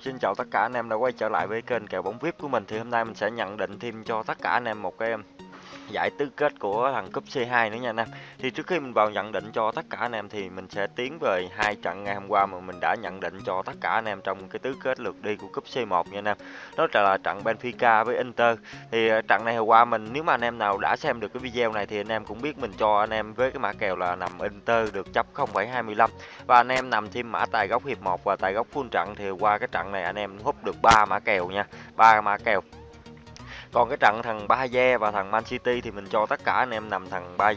Xin chào tất cả anh em đã quay trở lại với kênh kèo bóng VIP của mình. Thì hôm nay mình sẽ nhận định thêm cho tất cả anh em một cái giải tứ kết của thằng cúp C2 nữa nha anh em. Thì trước khi mình vào nhận định cho tất cả anh em thì mình sẽ tiến về hai trận ngày hôm qua mà mình đã nhận định cho tất cả anh em trong cái tứ kết lượt đi của cúp C1 nha anh em. Đó là trận Benfica với Inter. Thì ờ, trận này hôm qua mình nếu mà anh em nào đã xem được cái video này thì anh em cũng biết mình cho anh em với cái mã kèo là nằm Inter được chấp 0,25 và anh em nằm thêm mã tài góc hiệp 1 và tài góc full trận thì qua cái trận này anh em hút được ba mã kèo nha, ba mã kèo còn cái trận thằng Ba và thằng Man City thì mình cho tất cả anh em nằm thằng Ba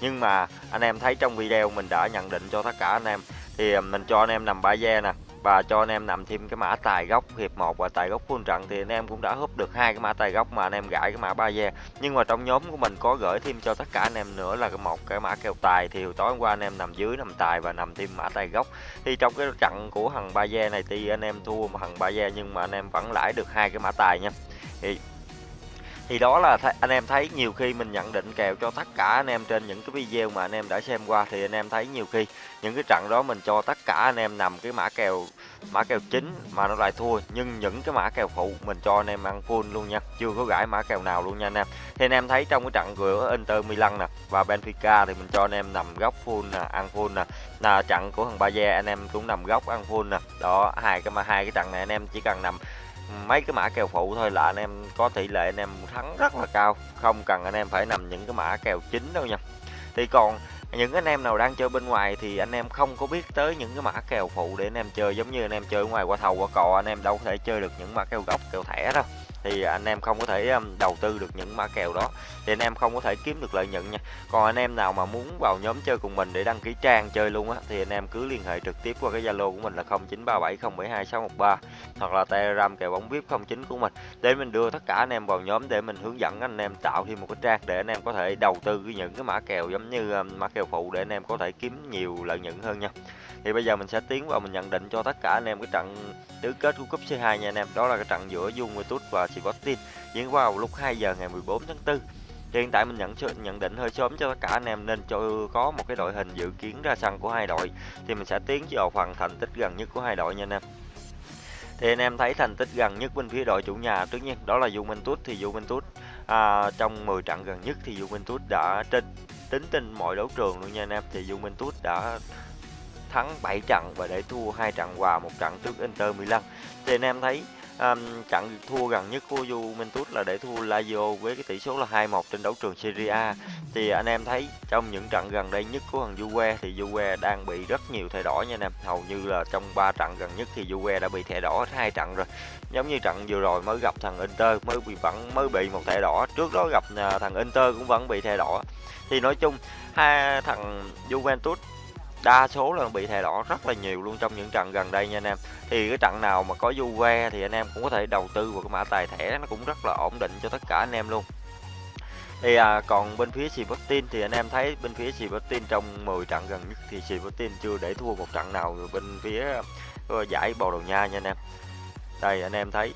nhưng mà anh em thấy trong video mình đã nhận định cho tất cả anh em thì mình cho anh em nằm Ba nè và cho anh em nằm thêm cái mã tài gốc hiệp 1 và tài gốc full trận thì anh em cũng đã húp được hai cái mã tài gốc mà anh em gãi cái mã ba ve nhưng mà trong nhóm của mình có gửi thêm cho tất cả anh em nữa là cái một cái mã kèo tài thì tối hôm qua anh em nằm dưới nằm tài và nằm thêm mã tài gốc thì trong cái trận của thằng ba ve này thì anh em thua thằng ba ve nhưng mà anh em vẫn lãi được hai cái mã tài nha thì thì đó là anh em thấy nhiều khi mình nhận định kèo cho tất cả anh em trên những cái video mà anh em đã xem qua thì anh em thấy nhiều khi những cái trận đó mình cho tất cả anh em nằm cái mã kèo mã kèo chính mà nó lại thua nhưng những cái mã kèo phụ mình cho anh em ăn full luôn nha chưa có gãi mã kèo nào luôn nha anh em thì anh em thấy trong cái trận của Inter Milan nè và Benfica thì mình cho anh em nằm góc full nè ăn full nè là trận của thằng Bayer anh em cũng nằm góc ăn full nè đó hai cái mà hai cái trận này anh em chỉ cần nằm mấy cái mã kèo phụ thôi là anh em có tỷ lệ anh em thắng rất là cao. Không cần anh em phải nằm những cái mã kèo chính đâu nha. Thì còn những anh em nào đang chơi bên ngoài thì anh em không có biết tới những cái mã kèo phụ để anh em chơi, giống như anh em chơi ngoài qua thầu qua cò anh em đâu có thể chơi được những mã kèo gốc kèo thẻ đâu thì anh em không có thể um, đầu tư được những mã kèo đó. Thì anh em không có thể kiếm được lợi nhuận nha. Còn anh em nào mà muốn vào nhóm chơi cùng mình để đăng ký trang chơi luôn á, thì anh em cứ liên hệ trực tiếp qua cái zalo của mình là 0937072613 hoặc là telegram kèo bóng vip 09 của mình. Để mình đưa tất cả anh em vào nhóm để mình hướng dẫn anh em tạo thêm một cái trang để anh em có thể đầu tư những cái mã kèo giống như um, mã kèo phụ để anh em có thể kiếm nhiều lợi nhuận hơn nha. Thì bây giờ mình sẽ tiến vào mình nhận định cho tất cả anh em cái trận tứ kết của cúp C2 nha anh em. Đó là cái trận giữa Juventus và Sporting diễn vào lúc 2 giờ ngày 14 tháng 4 hiện tại mình nhận nhận định hơi sớm cho tất cả anh em nên cho có một cái đội hình dự kiến ra sân của hai đội thì mình sẽ tiến vào phần thành tích gần nhất của hai đội nha anh em. Thì anh em thấy thành tích gần nhất bên phía đội chủ nhà tất nhiên đó là Juventus thì Juventus à, trong 10 trận gần nhất thì Juventus đã trên tính trên mọi đấu trường luôn nha anh em. Thì Juventus đã thắng 7 trận và để thua hai trận hòa một trận trước Inter Milan. Thì anh em thấy um, trận thua gần nhất của Juventus là để thua Lazio với cái tỷ số là 2-1 trên đấu trường Serie A. Thì anh em thấy trong những trận gần đây nhất của thằng Juve thì Juve đang bị rất nhiều thẻ đỏ nha anh em. Hầu như là trong 3 trận gần nhất thì Juve đã bị thẻ đỏ hai trận rồi. Giống như trận vừa rồi mới gặp thằng Inter mới bị vẫn mới bị một thẻ đỏ. Trước đó gặp à, thằng Inter cũng vẫn bị thẻ đỏ. Thì nói chung hai thằng Juventus đa số là bị thẻ đỏ rất là nhiều luôn trong những trận gần đây nha anh em. Thì cái trận nào mà có Juve thì anh em cũng có thể đầu tư vào cái mã tài thẻ nó cũng rất là ổn định cho tất cả anh em luôn. Thì à, còn bên phía Sporting thì anh em thấy bên phía Sporting trong 10 trận gần nhất thì Sporting chưa để thua một trận nào bên phía ờ, giải Bồ Đào Nha nha anh em. Đây anh em thấy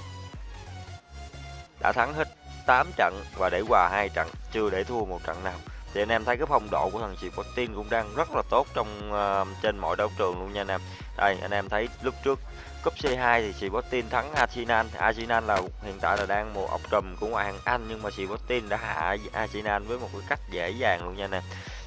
đã thắng hết 8 trận và để hòa hai trận chưa để thua một trận nào thì anh em thấy cái phong độ của thằng Sporting cũng đang rất là tốt trong uh, trên mọi đấu trường luôn nha anh em. Đây anh em thấy lúc trước cúp C2 thì Sporting thắng Arsenal. Arsenal là hiện tại là đang một ọc trùm của ngoại hạng Anh nhưng mà Sporting đã hạ Arsenal với một cái cách dễ dàng luôn nha anh em.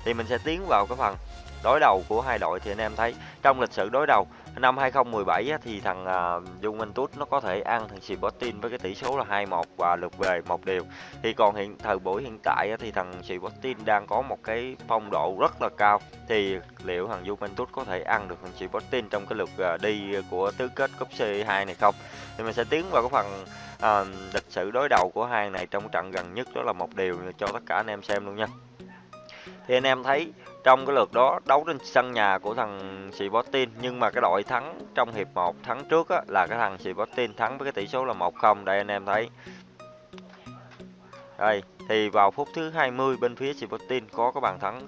Thì mình sẽ tiến vào cái phần đối đầu của hai đội. Thì anh em thấy trong lịch sử đối đầu năm 2017 á, thì thằng uh, Juventus nó có thể ăn thằng Sporting với cái tỷ số là 2-1 và lượt về một điều thì còn hiện thời buổi hiện tại á, thì thằng Sporting đang có một cái phong độ rất là cao. Thì liệu thằng Juventus có thể ăn được thằng Sporting trong cái lượt uh, đi của tứ kết cúp C2 này không? Thì mình sẽ tiến vào cái phần uh, lịch sử đối đầu của hai này trong trận gần nhất đó là một điều cho tất cả anh em xem luôn nha. Thì anh em thấy trong cái lượt đó đấu trên sân nhà của thằng Sporting nhưng mà cái đội thắng trong hiệp 1 thắng trước á, là cái thằng Sporting thắng với cái tỷ số là 1-0 đây anh em thấy. Đây thì vào phút thứ 20 bên phía Sporting có cái bàn thắng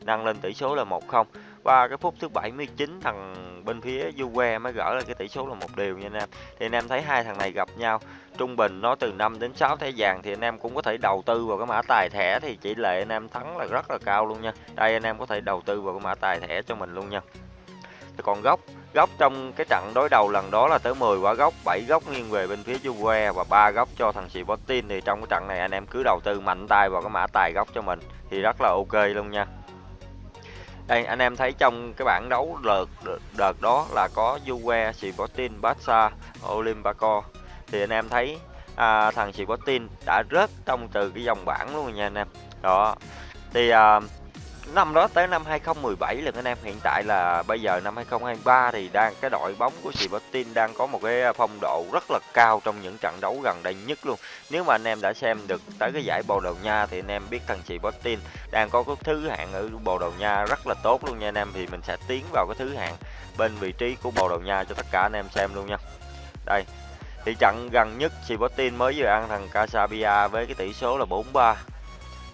nâng lên tỷ số là 1-0 và cái phút thứ 79 thằng bên phía Juve mới gỡ là cái tỷ số là một điều nha anh em. Thì anh em thấy hai thằng này gặp nhau trung bình nó từ 5 đến 6 thẻ vàng thì anh em cũng có thể đầu tư vào cái mã tài thẻ thì tỷ lệ anh em thắng là rất là cao luôn nha. Đây anh em có thể đầu tư vào cái mã tài thẻ cho mình luôn nha. Thì còn gốc góc trong cái trận đối đầu lần đó là tới 10 quả góc 7 góc nghiêng về bên phía Juve và ba góc cho thằng Sporting thì trong cái trận này anh em cứ đầu tư mạnh tay vào cái mã tài góc cho mình thì rất là ok luôn nha. Đây anh em thấy trong cái bảng đấu đợt đợt đó là có Juve, Sporting, Barca, Olympiacos thì anh em thấy à, thằng tin đã rớt trong từ cái dòng bảng luôn nha anh em. Đó. Thì à, năm đó tới năm 2017 là anh em hiện tại là bây giờ năm 2023 thì đang cái đội bóng của Sporting đang có một cái phong độ rất là cao trong những trận đấu gần đây nhất luôn. Nếu mà anh em đã xem được tới cái giải Bồ Đào Nha thì anh em biết thằng Sporting đang có cái thứ hạng ở Bồ Đào Nha rất là tốt luôn nha anh em. Thì mình sẽ tiến vào cái thứ hạng bên vị trí của Bồ Đào Nha cho tất cả anh em xem luôn nha. Đây thì trận gần nhất Sporting mới vừa ăn thằng Casabia với cái tỷ số là 4-3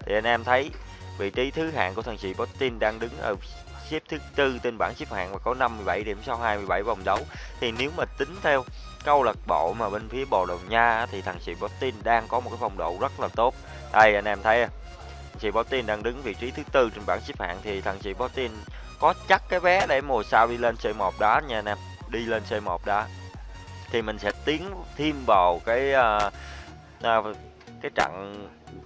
thì anh em thấy vị trí thứ hạng của thằng Sporting đang đứng ở xếp thứ tư trên bảng xếp hạng và có 57 điểm sau 27 vòng đấu. Thì nếu mà tính theo câu lạc bộ mà bên phía Bồ Đào Nha thì thằng Sporting đang có một cái phong độ rất là tốt. Đây, anh em thấy à, Sporting đang đứng vị trí thứ tư trên bảng xếp hạng thì thằng Sporting có chắc cái vé để mùa sau đi lên C1 đá nha anh em. Đi lên C1 đá thì mình sẽ tiến thêm vào cái uh, uh, cái trận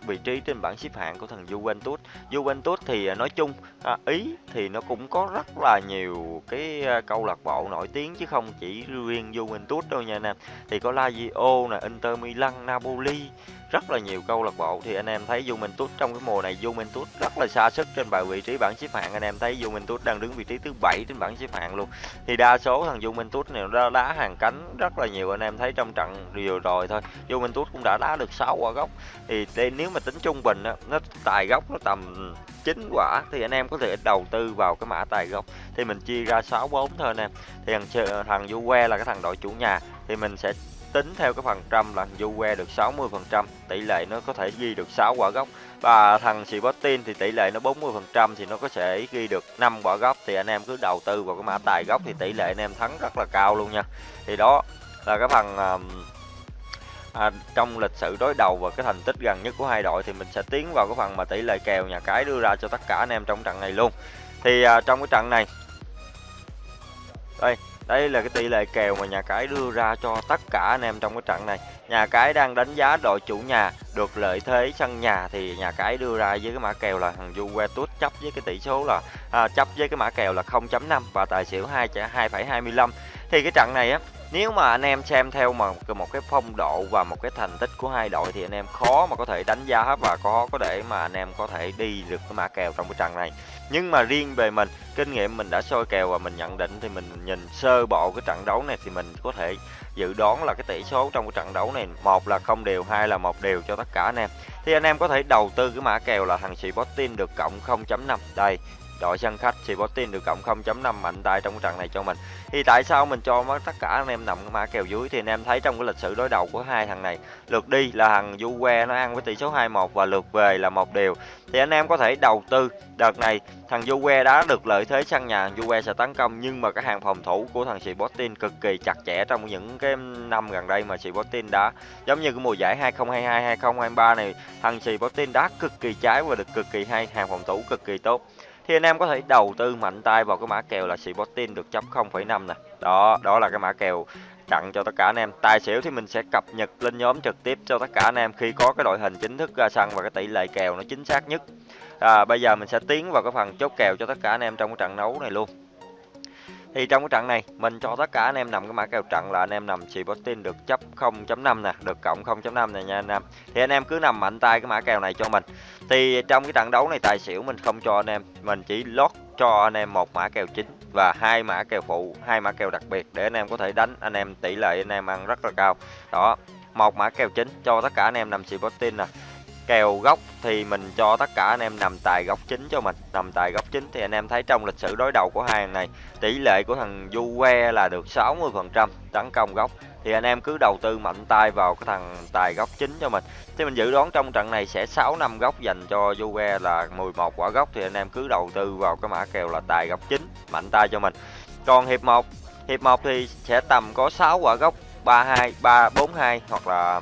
vị trí trên bảng xếp hạng của thằng Juventus. Juventus thì à, nói chung à, Ý thì nó cũng có rất là nhiều cái à, câu lạc bộ nổi tiếng chứ không chỉ riêng Juventus đâu nha anh em. Thì có Lazio nè, Inter Milan, Napoli rất là nhiều câu lạc bộ. Thì anh em thấy Juventus trong cái mùa này Juventus rất là xa sức trên bài vị trí bảng xếp hạng. Anh em thấy Juventus đang đứng vị trí thứ bảy trên bảng xếp hạng luôn. Thì đa số thằng Juventus này nó đá hàng cánh rất là nhiều. Anh em thấy trong trận vừa rồi thôi Juventus cũng đã đá được 6 quả góc. Thì đây, nếu mà tính trung bình á, nó tài góc nó tầm 9 quả thì anh em có thể đầu tư vào cái mã tài gốc. Thì mình chia ra 6 4 thôi anh em. Thì thằng thằng Juve là cái thằng đội chủ nhà. Thì mình sẽ tính theo cái phần trăm là Juve được 60%, tỷ lệ nó có thể ghi được 6 quả gốc và thằng Sporting thì tỷ lệ nó 40% thì nó có thể ghi được 5 quả gốc thì anh em cứ đầu tư vào cái mã tài gốc thì tỷ lệ anh em thắng rất là cao luôn nha. Thì đó là cái phần à, trong lịch sử đối đầu và cái thành tích gần nhất của hai đội thì mình sẽ tiến vào cái phần mà tỷ lệ kèo nhà cái đưa ra cho tất cả anh em trong trận này luôn. Thì à, trong cái trận này đây đây là cái tỷ lệ kèo mà nhà cái đưa ra cho tất cả anh em trong cái trận này. Nhà cái đang đánh giá đội chủ nhà được lợi thế sân nhà thì nhà cái đưa ra với cái mã kèo là thằng Juventus chấp với cái tỷ số là à, chấp với cái mã kèo là 0.5 và tài xỉu 2 2,25. Thì cái trận này á nếu mà anh em xem theo mà một cái phong độ và một cái thành tích của hai đội thì anh em khó mà có thể đánh giá hết và có có để mà anh em có thể đi được cái mã kèo trong cái trận này. Nhưng mà riêng về mình, kinh nghiệm mình đã soi kèo và mình nhận định thì mình nhìn sơ bộ cái trận đấu này thì mình có thể dự đoán là cái tỷ số trong cái trận đấu này một là không đều, hai là một đều cho tất cả anh em. Thì anh em có thể đầu tư cái mã kèo là thằng Sporting được cộng 0.5 đây đội sân khách Sporting được cộng 0.5 mạnh tay trong trận này cho mình. Thì tại sao mình cho tất cả anh em nằm mã kèo dưới? Thì anh em thấy trong cái lịch sử đối đầu của hai thằng này, lượt đi là thằng Juve nó ăn với tỷ số 2-1 và lượt về là một đều. Thì anh em có thể đầu tư đợt này, thằng Juve đã được lợi thế sân nhà Juve sẽ tấn công. Nhưng mà cái hàng phòng thủ của thằng Sporting cực kỳ chặt chẽ trong những cái năm gần đây mà Sporting đã giống như cái mùa giải 2022 2023 này, thằng Sporting đá cực kỳ trái và được cực kỳ hay, hàng phòng thủ cực kỳ tốt thì anh em có thể đầu tư mạnh tay vào cái mã kèo là Sporting được chấp 0,5 nè. Đó đó là cái mã kèo tặng cho tất cả anh em. Tài xỉu thì mình sẽ cập nhật lên nhóm trực tiếp cho tất cả anh em khi có cái đội hình chính thức ra sân và cái tỷ lệ kèo nó chính xác nhất. À, bây giờ mình sẽ tiến vào cái phần chốt kèo cho tất cả anh em trong cái trận đấu này luôn thì trong cái trận này, mình cho tất cả anh em nằm cái mã kèo trận là anh em nằm Sporting được chấp 0.5 nè, được cộng 0.5 này nha anh em. Thì anh em cứ nằm mạnh tay cái mã kèo này cho mình. Thì trong cái trận đấu này tài xỉu mình không cho anh em, mình chỉ lót cho anh em một mã kèo chính và hai mã kèo phụ, hai mã kèo đặc biệt để anh em có thể đánh. Anh em tỷ lệ anh em ăn rất là cao. Đó, một mã kèo chính cho tất cả anh em nằm Sporting nè kèo góc thì mình cho tất cả anh em nằm tài góc chính cho mình. Nằm tài góc chính thì anh em thấy trong lịch sử đối đầu của hai thằng này, tỷ lệ của thằng du que là được 60% tấn công góc thì anh em cứ đầu tư mạnh tay vào cái thằng tài góc chính cho mình. Thì mình dự đoán trong trận này sẽ 6 năm góc dành cho du que là 11 quả góc. Thì anh em cứ đầu tư vào cái mã kèo là tài góc chính, mạnh tay cho mình. Còn hiệp 1 hiệp 1 thì sẽ tầm có 6 quả góc 32 342 hoặc là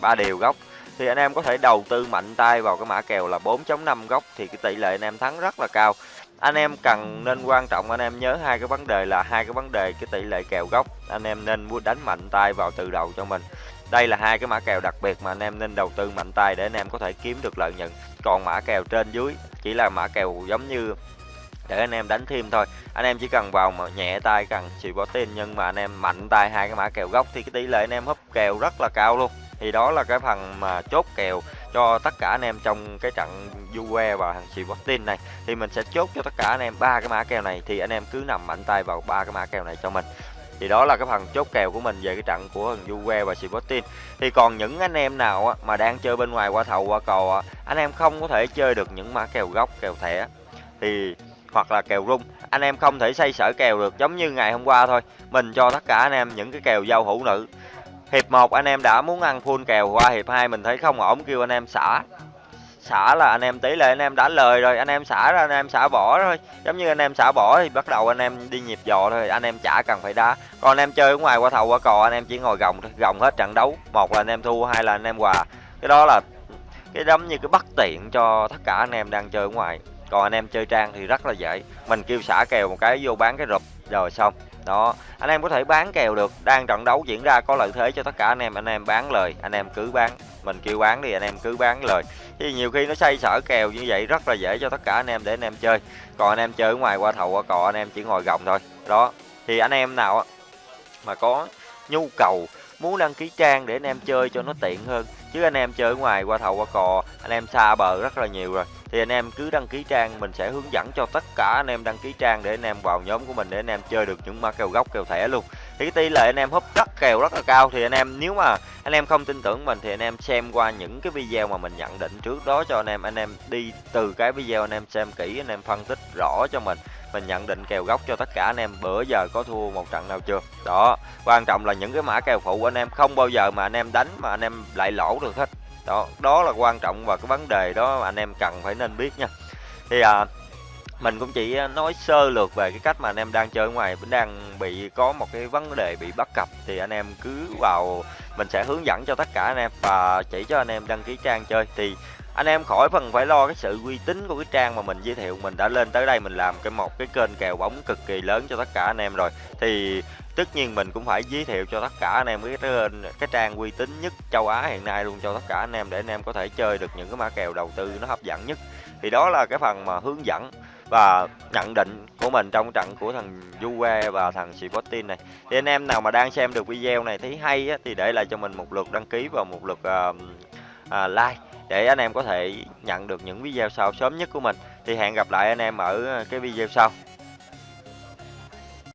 ba đều góc thì anh em có thể đầu tư mạnh tay vào cái mã kèo là 4.5 góc thì cái tỷ lệ anh em thắng rất là cao. Anh em cần nên quan trọng, anh em nhớ hai cái vấn đề là hai cái vấn đề cái tỷ lệ kèo gốc, anh em nên mua đánh mạnh tay vào từ đầu cho mình. Đây là hai cái mã kèo đặc biệt mà anh em nên đầu tư mạnh tay để anh em có thể kiếm được lợi nhuận. Còn mã kèo trên dưới chỉ là mã kèo giống như để anh em đánh thêm thôi. Anh em chỉ cần vào mà nhẹ tay, cần chỉ có tiền nhưng mà anh em mạnh tay hai cái mã kèo gốc thì cái tỷ lệ anh em húp kèo rất là cao luôn thì đó là cái phần mà chốt kèo cho tất cả anh em trong cái trận Juve và thằng Sporting này. Thì mình sẽ chốt cho tất cả anh em ba cái mã kèo này, thì anh em cứ nằm mạnh tay vào ba cái mã kèo này cho mình. Thì đó là cái phần chốt kèo của mình về cái trận của thằng Juve và Sporting. Thì còn những anh em nào mà đang chơi bên ngoài qua thầu, qua cò anh em không có thể chơi được những mã kèo gốc kèo thẻ. Thì, hoặc là kèo rung. Anh em không thể xây sở kèo được, giống như ngày hôm qua thôi. Mình cho tất cả anh em những cái kèo giao hữu nữ hiệp 1 anh em đã muốn ăn full kèo qua hiệp 2 mình thấy không ổn kêu anh em xả xả là anh em tỷ lệ anh em đã lời rồi anh em xả ra anh em xả bỏ thôi giống như anh em xả bỏ thì bắt đầu anh em đi nhịp dò thôi anh em chả cần phải đá còn anh em chơi ở ngoài qua thầu qua cò anh em chỉ ngồi gồng thôi gồng hết trận đấu một là anh em thua hai là anh em hòa cái đó là cái giống như cái bất tiện cho tất cả anh em đang chơi ở ngoài còn anh em chơi trang thì rất là dễ mình kêu xả kèo một cái vô bán cái rụp rồi xong đó anh em có thể bán kèo được đang trận đấu diễn ra có lợi thế cho tất cả anh em anh em bán lời anh em cứ bán mình kêu bán đi anh em cứ bán lời thì nhiều khi nó xây sở kèo như vậy rất là dễ cho tất cả anh em để anh em chơi còn anh em chơi ở ngoài qua thầu qua cò anh em chỉ ngồi gồng thôi đó thì anh em nào mà có nhu cầu muốn đăng ký trang để anh em chơi cho nó tiện hơn chứ anh em chơi ở ngoài qua thầu qua cò anh em xa bờ rất là nhiều rồi thì anh em cứ đăng ký trang mình sẽ hướng dẫn cho tất cả anh em đăng ký trang để anh em vào nhóm của mình để anh em chơi được những mã kèo gốc kèo thẻ luôn thì cái tỷ lệ anh em húp rất kèo rất là cao thì anh em nếu mà anh em không tin tưởng mình thì anh em xem qua những cái video mà mình nhận định trước đó cho anh em anh em đi từ cái video anh em xem kỹ anh em phân tích rõ cho mình mình nhận định kèo gốc cho tất cả anh em bữa giờ có thua một trận nào chưa đó quan trọng là những cái mã kèo phụ anh em không bao giờ mà anh em đánh mà anh em lại lỗ được hết đó đó là quan trọng và cái vấn đề đó anh em cần phải nên biết nha. Thì à, mình cũng chỉ nói sơ lược về cái cách mà anh em đang chơi ngoài vẫn đang bị có một cái vấn đề bị bắt cặp thì anh em cứ vào mình sẽ hướng dẫn cho tất cả anh em và chỉ cho anh em đăng ký trang chơi. Thì anh em khỏi phần phải lo cái sự uy tín của cái trang mà mình giới thiệu. Mình đã lên tới đây mình làm cái một cái kênh kèo bóng cực kỳ lớn cho tất cả anh em rồi. Thì tất nhiên mình cũng phải giới thiệu cho tất cả anh em cái cái trang uy tín nhất châu Á hiện nay luôn cho tất cả anh em để anh em có thể chơi được những cái mã kèo đầu tư nó hấp dẫn nhất. Thì đó là cái phần mà hướng dẫn và nhận định của mình trong trận của thằng Juve và thằng Sporting này. Thì anh em nào mà đang xem được video này thấy hay á, thì để lại cho mình một lượt đăng ký và một lượt uh, uh, like để anh em có thể nhận được những video sau sớm nhất của mình. Thì hẹn gặp lại anh em ở ờ, cái video sau.